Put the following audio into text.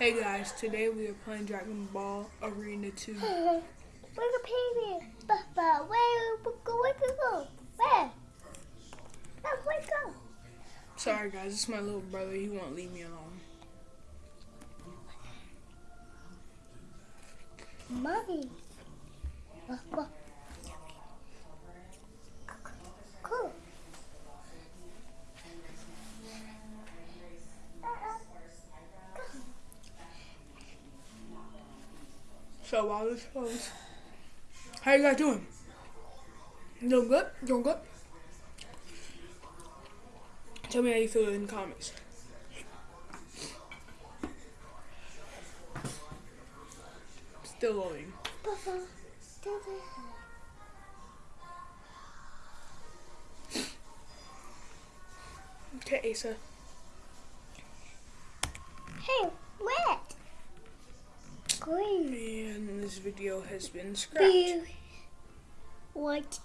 Hey guys, today we are playing Dragon Ball Arena 2. Where the baby? Papa, where? Where we go? Where? Where go? Sorry guys, is my little brother. He won't leave me alone. Mommy. So while this goes, how you guys doing? Doing good? Doing good? Tell me how you feel in the comments. Still loading. Okay, Asa. Hey, wet. Green. And this video has been scrapped. White.